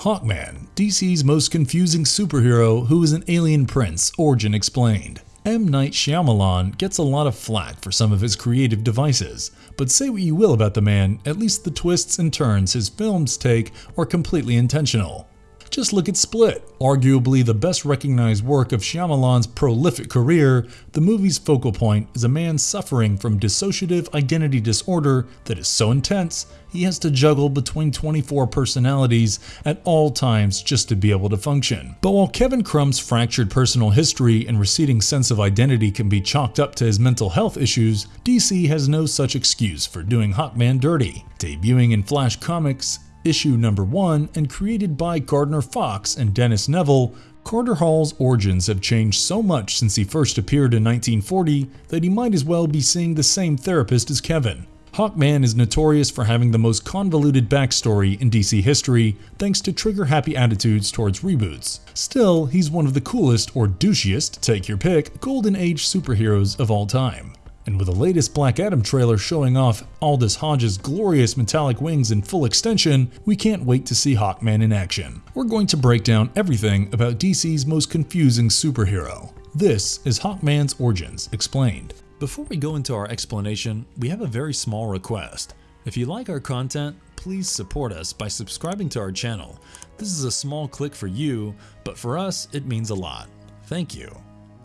Hawkman, DC's most confusing superhero who is an alien prince, origin explained. M. Night Shyamalan gets a lot of flack for some of his creative devices, but say what you will about the man, at least the twists and turns his films take are completely intentional. Just look at Split. Arguably the best recognized work of Shyamalan's prolific career, the movie's focal point is a man suffering from dissociative identity disorder that is so intense he has to juggle between 24 personalities at all times just to be able to function. But while Kevin Crumb's fractured personal history and receding sense of identity can be chalked up to his mental health issues, DC has no such excuse for doing Hawkman dirty. Debuting in Flash Comics, issue number 1 and created by Gardner Fox and Dennis Neville, Carter Hall's origins have changed so much since he first appeared in 1940 that he might as well be seeing the same therapist as Kevin. Hawkman is notorious for having the most convoluted backstory in DC history thanks to trigger-happy attitudes towards reboots. Still, he's one of the coolest or douchiest, take your pick, golden age superheroes of all time. And with the latest Black Adam trailer showing off Aldis Hodge's glorious metallic wings in full extension, we can't wait to see Hawkman in action. We're going to break down everything about DC's most confusing superhero. This is Hawkman's Origins Explained. Before we go into our explanation, we have a very small request. If you like our content, please support us by subscribing to our channel. This is a small click for you, but for us, it means a lot. Thank you.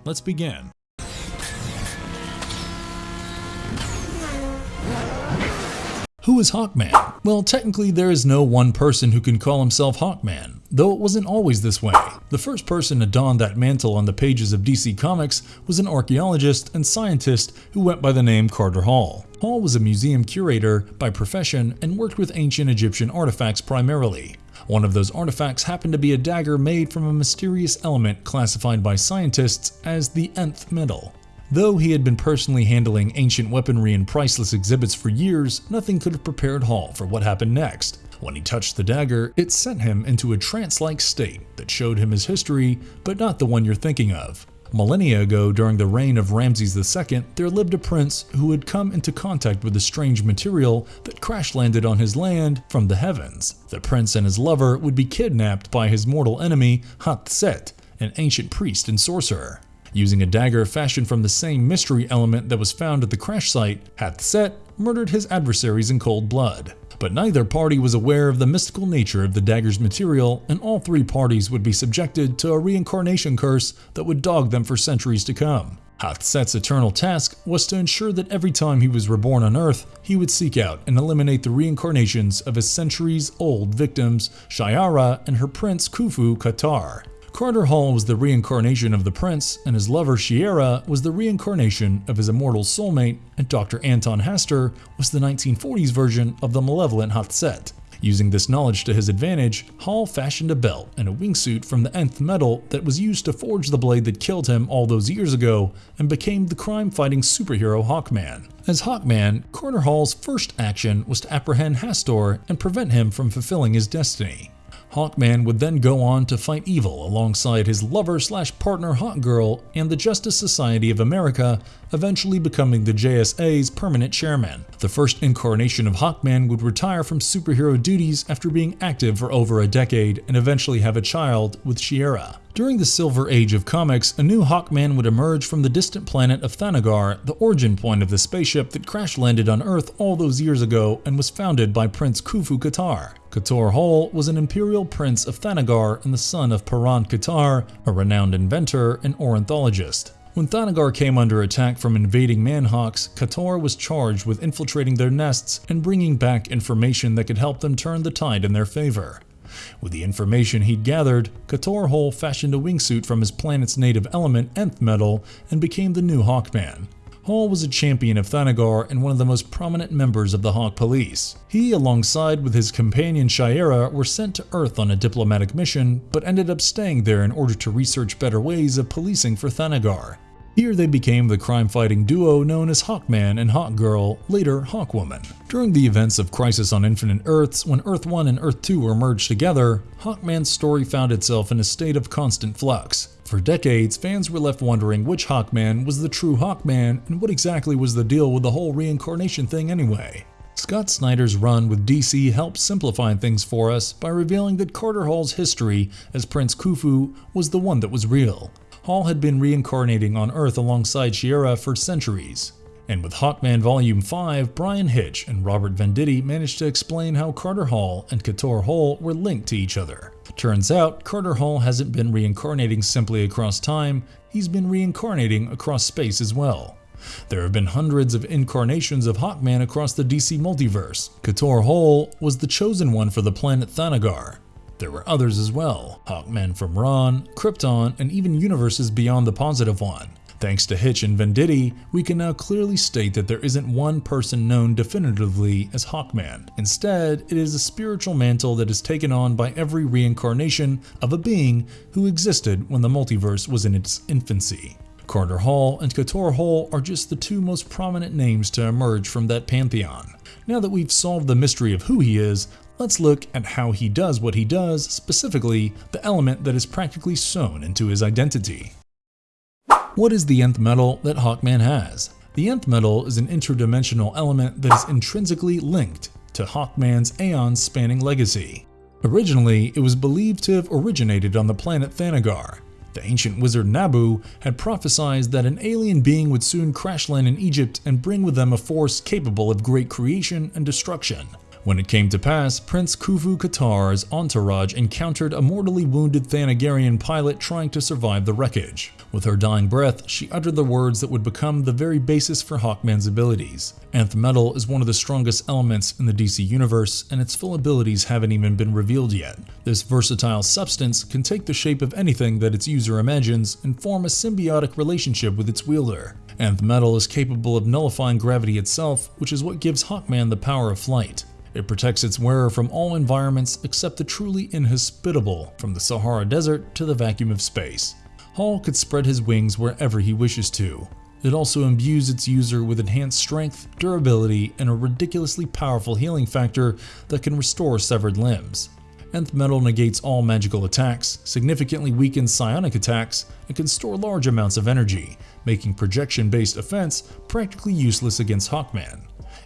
Let's begin. Who is Hawkman? Well, technically there is no one person who can call himself Hawkman, though it wasn't always this way. The first person to don that mantle on the pages of DC Comics was an archaeologist and scientist who went by the name Carter Hall. Hall was a museum curator by profession and worked with ancient Egyptian artifacts primarily. One of those artifacts happened to be a dagger made from a mysterious element classified by scientists as the nth metal. Though he had been personally handling ancient weaponry and priceless exhibits for years, nothing could have prepared Hall for what happened next. When he touched the dagger, it sent him into a trance-like state that showed him his history, but not the one you're thinking of. Millennia ago, during the reign of Ramses II, there lived a prince who had come into contact with a strange material that crash-landed on his land from the heavens. The prince and his lover would be kidnapped by his mortal enemy, Hath-Set, an ancient priest and sorcerer. Using a dagger fashioned from the same mystery element that was found at the crash site, Hath-Set murdered his adversaries in cold blood. But neither party was aware of the mystical nature of the dagger's material, and all three parties would be subjected to a reincarnation curse that would dog them for centuries to come. Hath-Set's eternal task was to ensure that every time he was reborn on Earth, he would seek out and eliminate the reincarnations of his centuries-old victims, Shiera and her prince Khufu Katar. Carter Hall was the reincarnation of the prince, and his lover Shiera was the reincarnation of his immortal soulmate, and Dr. Anton Hastor was the 1940s version of the malevolent Hath-Set. Using this knowledge to his advantage, Hall fashioned a belt and a wingsuit from the nth metal that was used to forge the blade that killed him all those years ago and became the crime-fighting superhero Hawkman. As Hawkman, Carter Hall's first action was to apprehend Hastor and prevent him from fulfilling his destiny. Hawkman would then go on to fight evil alongside his lover slash partner Hawkgirl and the Justice Society of America, eventually becoming the JSA's permanent chairman. The first incarnation of Hawkman would retire from superhero duties after being active for over a decade and eventually have a child with Shiera. During the Silver Age of comics, a new Hawkman would emerge from the distant planet of Thanagar, the origin point of the spaceship that crash landed on Earth all those years ago and was founded by Prince Khufu Katar. Katar Hall was an imperial prince of Thanagar and the son of Paran Katar, a renowned inventor and ornithologist. When Thanagar came under attack from invading Manhawks, Katar was charged with infiltrating their nests and bringing back information that could help them turn the tide in their favor. With the information he'd gathered, Katar Hall fashioned a wingsuit from his planet's native element, nth metal, and became the new Hawkman. Hall was a champion of Thanagar and one of the most prominent members of the Hawk Police. He, alongside with his companion Shiera, were sent to Earth on a diplomatic mission, but ended up staying there in order to research better ways of policing for Thanagar. Here they became the crime-fighting duo known as Hawkman and Hawkgirl, later Hawkwoman. During the events of Crisis on Infinite Earths, when Earth 1 and Earth 2 were merged together, Hawkman's story found itself in a state of constant flux. For decades, fans were left wondering which Hawkman was the true Hawkman and what exactly was the deal with the whole reincarnation thing anyway. Scott Snyder's run with DC helped simplify things for us by revealing that Carter Hall's history as Prince Khufu was the one that was real. Hall had been reincarnating on Earth alongside Shiera for centuries. And with Hawkman Volume 5, Bryan Hitch and Robert Venditti managed to explain how Carter Hall and Katar Hol were linked to each other. Turns out, Carter Hall hasn't been reincarnating simply across time, he's been reincarnating across space as well. There have been hundreds of incarnations of Hawkman across the DC multiverse. Katar Hol was the chosen one for the planet Thanagar. There were others as well, Hawkmen from Rann, Krypton, and even universes beyond the positive one. Thanks to Hitch and Venditti, we can now clearly state that there isn't one person known definitively as Hawkman. Instead, it is a spiritual mantle that is taken on by every reincarnation of a being who existed when the multiverse was in its infancy. Carter Hall and Katar Hol are just the two most prominent names to emerge from that pantheon. Now that we've solved the mystery of who he is, let's look at how he does what he does, specifically the element that is practically sewn into his identity. What is the nth metal that Hawkman has? The nth metal is an interdimensional element that is intrinsically linked to Hawkman's aeon-spanning legacy. Originally, it was believed to have originated on the planet Thanagar. The ancient wizard Nabu had prophesied that an alien being would soon crash land in Egypt and bring with them a force capable of great creation and destruction. When it came to pass, Prince Khufu Katar's entourage encountered a mortally wounded Thanagarian pilot trying to survive the wreckage. With her dying breath, she uttered the words that would become the very basis for Hawkman's abilities. Nth Metal is one of the strongest elements in the DC universe, and its full abilities haven't even been revealed yet. This versatile substance can take the shape of anything that its user imagines and form a symbiotic relationship with its wielder. Nth Metal is capable of nullifying gravity itself, which is what gives Hawkman the power of flight. It protects its wearer from all environments except the truly inhospitable, from the Sahara Desert to the vacuum of space. Hall could spread his wings wherever he wishes to. It also imbues its user with enhanced strength, durability, and a ridiculously powerful healing factor that can restore severed limbs. Nth Metal negates all magical attacks, significantly weakens psionic attacks, and can store large amounts of energy, making projection-based offense practically useless against Hawkman.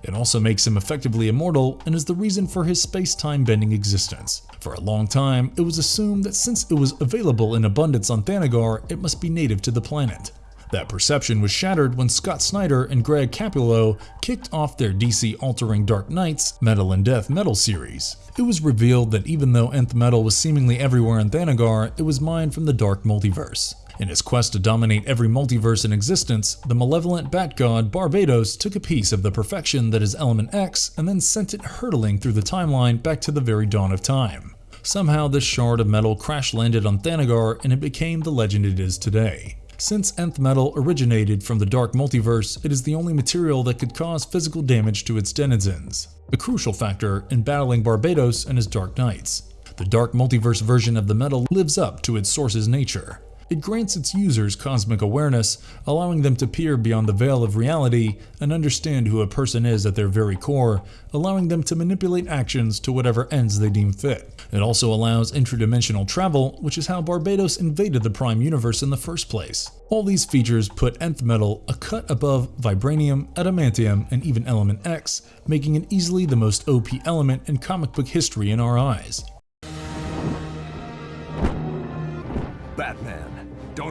It also makes him effectively immortal and is the reason for his space-time bending existence. For a long time, it was assumed that since it was available in abundance on Thanagar, it must be native to the planet. That perception was shattered when Scott Snyder and Greg Capullo kicked off their DC-altering Dark Nights Metal and Death Metal series. It was revealed that even though Nth Metal was seemingly everywhere in Thanagar, it was mined from the Dark Multiverse. In his quest to dominate every multiverse in existence, the malevolent bat god Barbatos took a piece of the perfection that is Element X and then sent it hurtling through the timeline back to the very dawn of time. Somehow this shard of metal crash landed on Thanagar and it became the legend it is today. Since Nth Metal originated from the Dark Multiverse, it is the only material that could cause physical damage to its denizens, a crucial factor in battling Barbatos and his Dark Knights. The Dark Multiverse version of the metal lives up to its source's nature, it grants its users cosmic awareness, allowing them to peer beyond the veil of reality and understand who a person is at their very core, allowing them to manipulate actions to whatever ends they deem fit. It also allows interdimensional travel, which is how Barbatos invaded the Prime Universe in the first place. All these features put Nth Metal a cut above Vibranium, Adamantium, and even Element X, making it easily the most OP element in comic book history in our eyes.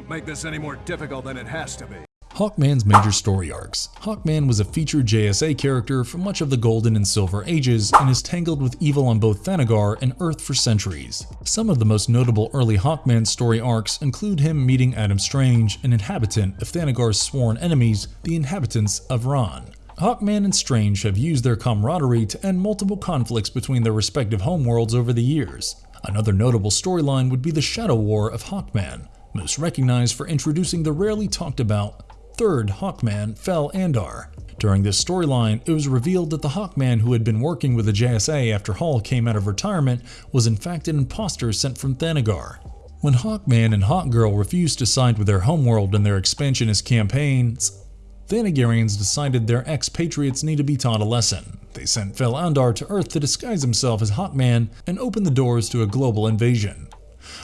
Don't make this any more difficult than it has to be. Hawkman's major story arcs. Hawkman was a featured JSA character for much of the Golden and Silver Ages and is tangled with evil on both Thanagar and Earth for centuries. Some of the most notable early Hawkman story arcs include him meeting Adam Strange, an inhabitant of Thanagar's sworn enemies, the inhabitants of Rann. Hawkman and Strange have used their camaraderie to end multiple conflicts between their respective homeworlds over the years. Another notable storyline would be the Shadow War of Hawkman, most recognized for introducing the rarely talked about third Hawkman, Fel Andar. During this storyline, it was revealed that the Hawkman who had been working with the JSA after Hall came out of retirement was in fact an impostor sent from Thanagar. When Hawkman and Hawkgirl refused to side with their homeworld in their expansionist campaigns, Thanagarians decided their expatriates need to be taught a lesson. They sent Fel Andar to Earth to disguise himself as Hawkman and open the doors to a global invasion.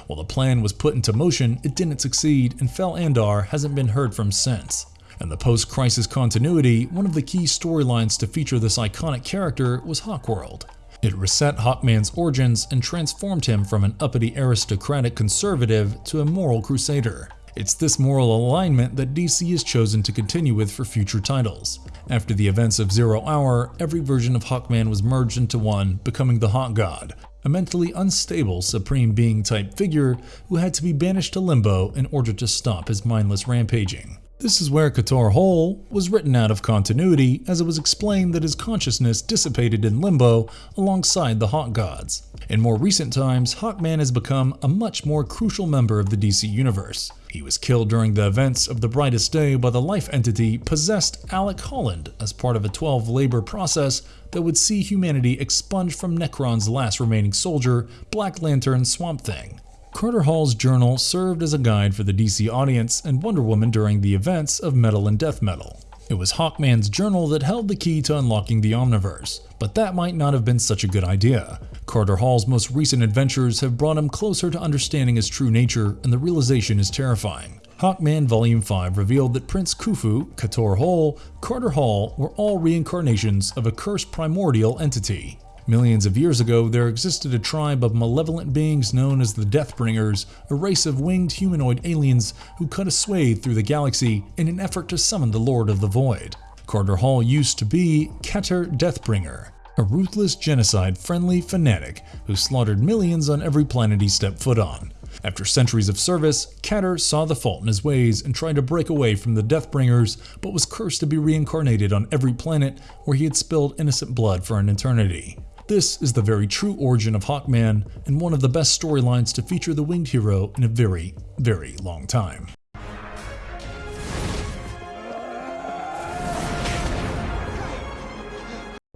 While the plan was put into motion, it didn't succeed and Fel Andar hasn't been heard from since. In the post-crisis continuity, one of the key storylines to feature this iconic character was Hawkworld. It reset Hawkman's origins and transformed him from an uppity aristocratic conservative to a moral crusader. It's this moral alignment that DC has chosen to continue with for future titles. After the events of Zero Hour, every version of Hawkman was merged into one, becoming the Hawk God, a mentally unstable supreme being type figure who had to be banished to limbo in order to stop his mindless rampaging. This is where Katar Hol was written out of continuity as it was explained that his consciousness dissipated in limbo alongside the Hawk Gods. In more recent times, Hawkman has become a much more crucial member of the DC universe. He was killed during the events of the Brightest Day by the life entity possessed Alec Holland as part of a 12 labor process that would see humanity expunged from Nekron's last remaining soldier, Black Lantern Swamp Thing. Carter Hall's journal served as a guide for the DC audience and Wonder Woman during the events of Metal and Death Metal. It was Hawkman's journal that held the key to unlocking the Omniverse, but that might not have been such a good idea. Carter Hall's most recent adventures have brought him closer to understanding his true nature, and the realization is terrifying. Hawkman Volume 5 revealed that Prince Khufu, Katar Hall, Carter Hall were all reincarnations of a cursed primordial entity. Millions of years ago, there existed a tribe of malevolent beings known as the Deathbringers, a race of winged humanoid aliens who cut a swathe through the galaxy in an effort to summon the Lord of the Void. Carter Hall used to be Ktar Deathbringer, a ruthless genocide-friendly fanatic who slaughtered millions on every planet he stepped foot on. After centuries of service, Ktar saw the fault in his ways and tried to break away from the Deathbringers, but was cursed to be reincarnated on every planet where he had spilled innocent blood for an eternity. This is the very true origin of Hawkman and one of the best storylines to feature the winged hero in a very, very long time.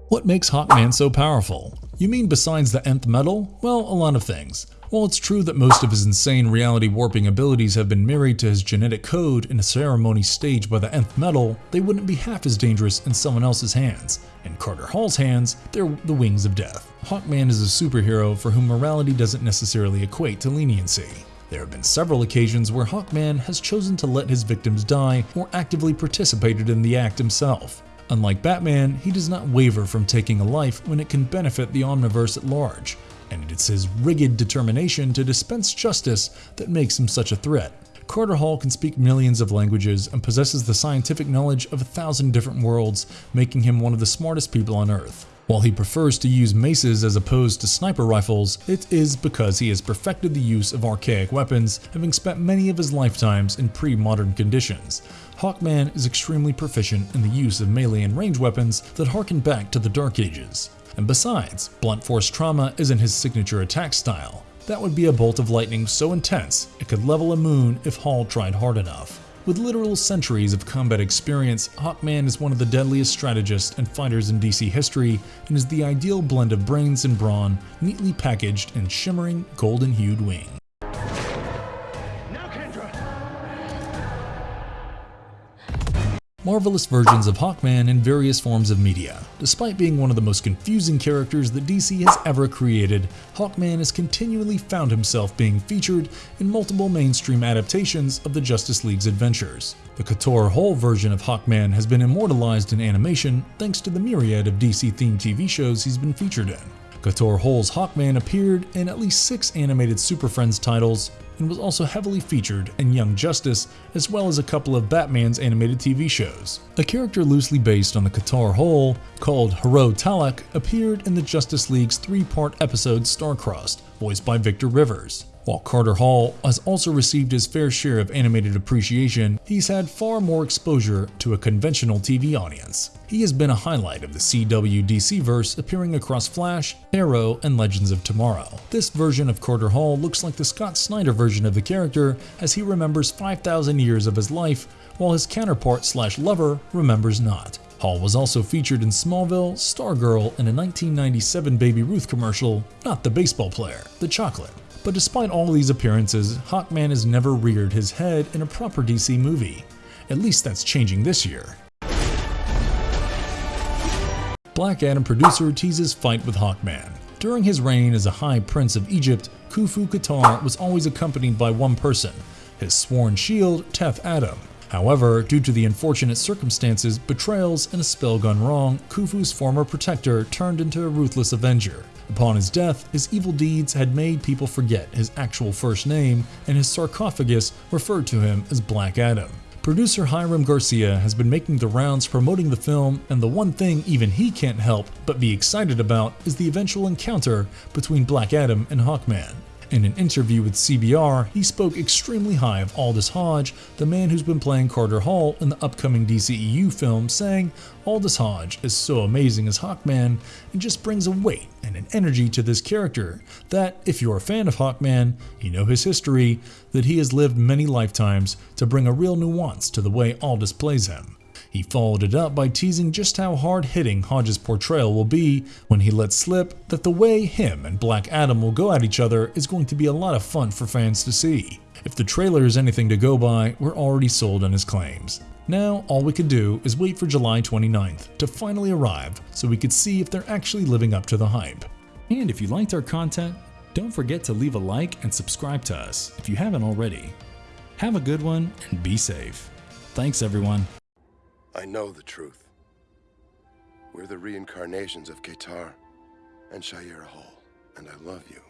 What makes Hawkman so powerful? You mean besides the nth metal? Well, a lot of things. While it's true that most of his insane reality warping abilities have been married to his genetic code in a ceremony staged by the nth metal, they wouldn't be half as dangerous in someone else's hands. In Carter Hall's hands, they're the wings of death. Hawkman is a superhero for whom morality doesn't necessarily equate to leniency. There have been several occasions where Hawkman has chosen to let his victims die or actively participated in the act himself. Unlike Batman, he does not waver from taking a life when it can benefit the Omniverse at large and it's his rigid determination to dispense justice that makes him such a threat. Carter Hall can speak millions of languages and possesses the scientific knowledge of a thousand different worlds, making him one of the smartest people on Earth. While he prefers to use maces as opposed to sniper rifles, it is because he has perfected the use of archaic weapons, having spent many of his lifetimes in pre-modern conditions. Hawkman is extremely proficient in the use of melee and range weapons that harken back to the Dark Ages. And besides, blunt force trauma isn't his signature attack style. That would be a bolt of lightning so intense it could level a moon if Hall tried hard enough. With literal centuries of combat experience, Hawkman is one of the deadliest strategists and fighters in DC history and is the ideal blend of brains and brawn, neatly packaged in shimmering, golden-hued wings. Marvelous versions of Hawkman in various forms of media. Despite being one of the most confusing characters that DC has ever created, Hawkman has continually found himself being featured in multiple mainstream adaptations of the Justice League's adventures. The Katar Hol version of Hawkman has been immortalized in animation thanks to the myriad of DC-themed TV shows he's been featured in. Katar Hol's Hawkman appeared in at least six animated Super Friends titles, and was also heavily featured in Young Justice, as well as a couple of Batman's animated TV shows. A character loosely based on the Katar Hol, called Hro Talak, appeared in the Justice League's three-part episode Starcrossed, voiced by Victor Rivers. While Carter Hall has also received his fair share of animated appreciation, he's had far more exposure to a conventional TV audience. He has been a highlight of the CW DC verse appearing across Flash, Arrow, and Legends of Tomorrow. This version of Carter Hall looks like the Scott Snyder version of the character as he remembers 5,000 years of his life, while his counterpart slash lover remembers not. Hall was also featured in Smallville, Stargirl, and a 1997 Baby Ruth commercial, not the baseball player, the chocolate. But despite all these appearances, Hawkman has never reared his head in a proper DC movie. At least that's changing this year. Black Adam producer teases fight with Hawkman. During his reign as a High Prince of Egypt, Khufu Katar was always accompanied by one person, his sworn shield, Teth Adam. However, due to the unfortunate circumstances, betrayals, and a spell gone wrong, Khufu's former protector turned into a ruthless avenger. Upon his death, his evil deeds had made people forget his actual first name, and his sarcophagus referred to him as Black Adam. Producer Hiram Garcia has been making the rounds promoting the film, and the one thing even he can't help but be excited about is the eventual encounter between Black Adam and Hawkman. In an interview with CBR, he spoke extremely high of Aldis Hodge, the man who's been playing Carter Hall in the upcoming DCEU film, saying Aldis Hodge is so amazing as Hawkman and just brings a weight and an energy to this character that, if you're a fan of Hawkman, you know his history, that he has lived many lifetimes to bring a real nuance to the way Aldis plays him. He followed it up by teasing just how hard hitting Hodge's portrayal will be when he lets slip that the way him and Black Adam will go at each other is going to be a lot of fun for fans to see. If the trailer is anything to go by, we're already sold on his claims. Now, all we could do is wait for July 29th to finally arrive so we could see if they're actually living up to the hype. And if you liked our content, don't forget to leave a like and subscribe to us if you haven't already. Have a good one and be safe. Thanks everyone. I know the truth. We're the reincarnations of Katar and Shayera Hall, and I love you.